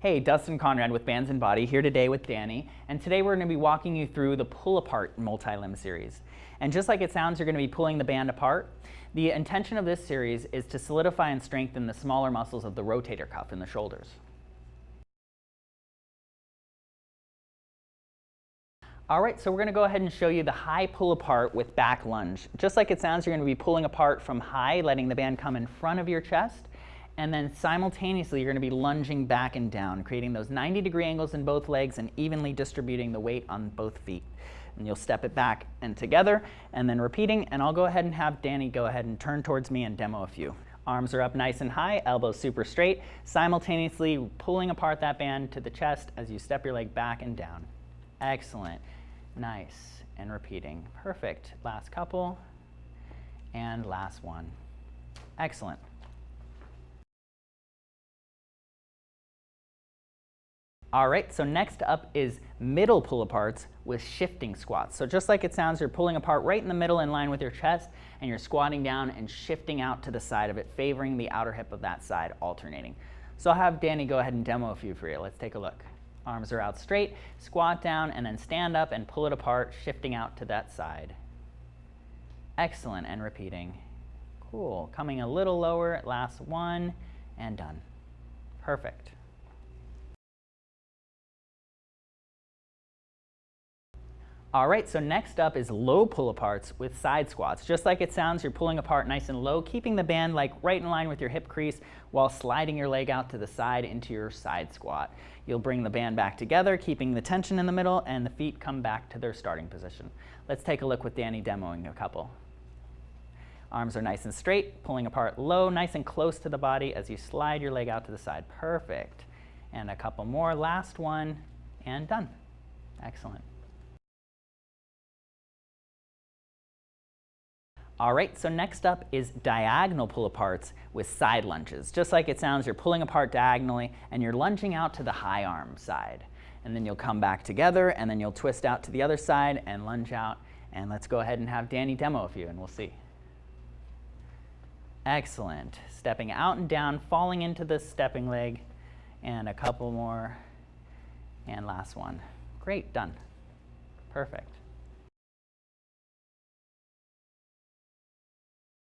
Hey, Dustin Conrad with Bands and Body here today with Danny, and today we're going to be walking you through the pull apart multi-limb series. And just like it sounds, you're going to be pulling the band apart. The intention of this series is to solidify and strengthen the smaller muscles of the rotator cuff in the shoulders. All right, so we're gonna go ahead and show you the high pull apart with back lunge. Just like it sounds, you're gonna be pulling apart from high, letting the band come in front of your chest, and then simultaneously you're going to be lunging back and down, creating those 90 degree angles in both legs and evenly distributing the weight on both feet. And you'll step it back and together and then repeating, and I'll go ahead and have Danny go ahead and turn towards me and demo a few. Arms are up nice and high, elbows super straight, simultaneously pulling apart that band to the chest as you step your leg back and down. Excellent. Nice. And repeating. Perfect. Last couple. And last one. Excellent. All right, so next up is middle pull aparts with shifting squats. So just like it sounds, you're pulling apart right in the middle in line with your chest and you're squatting down and shifting out to the side of it, favoring the outer hip of that side, alternating. So I'll have Danny go ahead and demo a few for you. Let's take a look. Arms are out straight, squat down and then stand up and pull it apart, shifting out to that side. Excellent, and repeating. Cool, coming a little lower, last one, and done. Perfect. All right, so next up is low pull aparts with side squats. Just like it sounds, you're pulling apart nice and low, keeping the band like right in line with your hip crease while sliding your leg out to the side into your side squat. You'll bring the band back together, keeping the tension in the middle, and the feet come back to their starting position. Let's take a look with Danny demoing a couple. Arms are nice and straight, pulling apart low, nice and close to the body as you slide your leg out to the side. Perfect. And a couple more, last one, and done. Excellent. All right, so next up is diagonal pull aparts with side lunges. Just like it sounds, you're pulling apart diagonally and you're lunging out to the high arm side. And then you'll come back together and then you'll twist out to the other side and lunge out. And let's go ahead and have Danny demo a few and we'll see. Excellent. Stepping out and down, falling into the stepping leg. And a couple more. And last one. Great, done. Perfect.